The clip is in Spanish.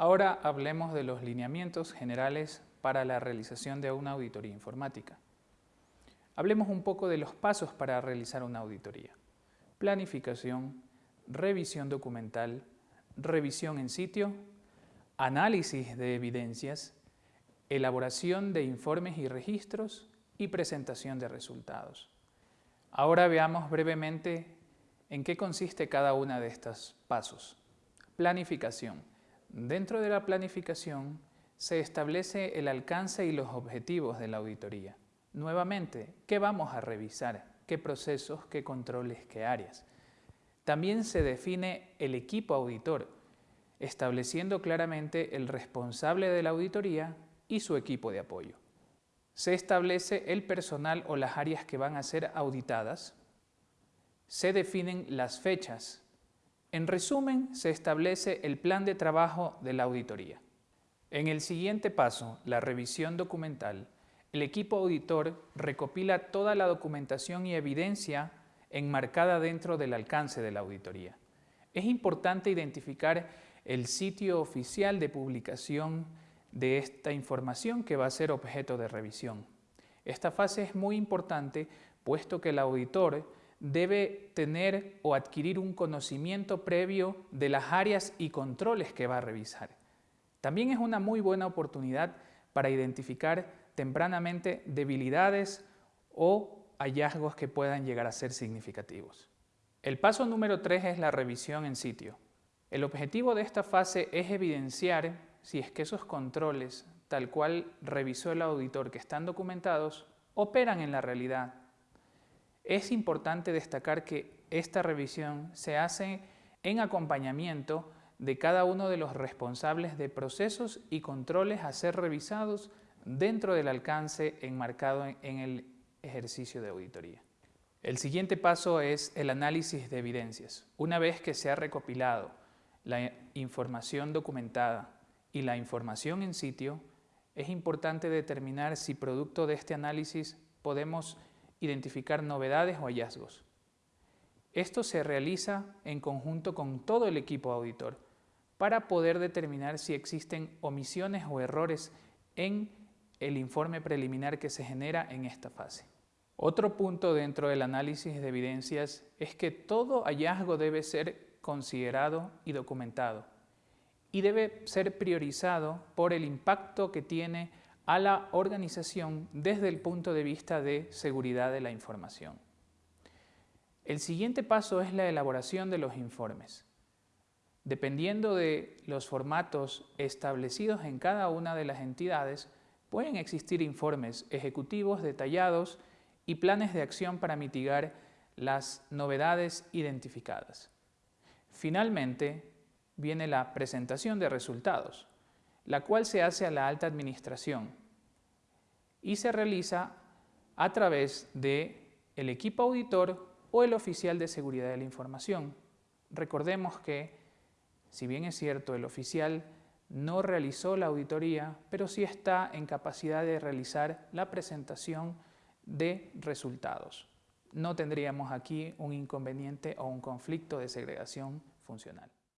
Ahora hablemos de los lineamientos generales para la realización de una auditoría informática. Hablemos un poco de los pasos para realizar una auditoría. Planificación, revisión documental, revisión en sitio, análisis de evidencias, elaboración de informes y registros y presentación de resultados. Ahora veamos brevemente en qué consiste cada una de estos pasos. Planificación. Dentro de la planificación se establece el alcance y los objetivos de la auditoría. Nuevamente, ¿qué vamos a revisar? ¿Qué procesos, qué controles, qué áreas? También se define el equipo auditor, estableciendo claramente el responsable de la auditoría y su equipo de apoyo. Se establece el personal o las áreas que van a ser auditadas. Se definen las fechas. En resumen, se establece el plan de trabajo de la auditoría. En el siguiente paso, la revisión documental, el equipo auditor recopila toda la documentación y evidencia enmarcada dentro del alcance de la auditoría. Es importante identificar el sitio oficial de publicación de esta información que va a ser objeto de revisión. Esta fase es muy importante puesto que el auditor debe tener o adquirir un conocimiento previo de las áreas y controles que va a revisar. También es una muy buena oportunidad para identificar tempranamente debilidades o hallazgos que puedan llegar a ser significativos. El paso número 3 es la revisión en sitio. El objetivo de esta fase es evidenciar si es que esos controles, tal cual revisó el auditor que están documentados, operan en la realidad. Es importante destacar que esta revisión se hace en acompañamiento de cada uno de los responsables de procesos y controles a ser revisados dentro del alcance enmarcado en el ejercicio de auditoría. El siguiente paso es el análisis de evidencias. Una vez que se ha recopilado la información documentada y la información en sitio, es importante determinar si producto de este análisis podemos identificar novedades o hallazgos. Esto se realiza en conjunto con todo el equipo auditor para poder determinar si existen omisiones o errores en el informe preliminar que se genera en esta fase. Otro punto dentro del análisis de evidencias es que todo hallazgo debe ser considerado y documentado y debe ser priorizado por el impacto que tiene a la organización desde el punto de vista de seguridad de la información. El siguiente paso es la elaboración de los informes. Dependiendo de los formatos establecidos en cada una de las entidades, pueden existir informes ejecutivos detallados y planes de acción para mitigar las novedades identificadas. Finalmente, viene la presentación de resultados, la cual se hace a la alta administración y se realiza a través de el equipo auditor o el oficial de seguridad de la información. Recordemos que, si bien es cierto, el oficial no realizó la auditoría, pero sí está en capacidad de realizar la presentación de resultados. No tendríamos aquí un inconveniente o un conflicto de segregación funcional.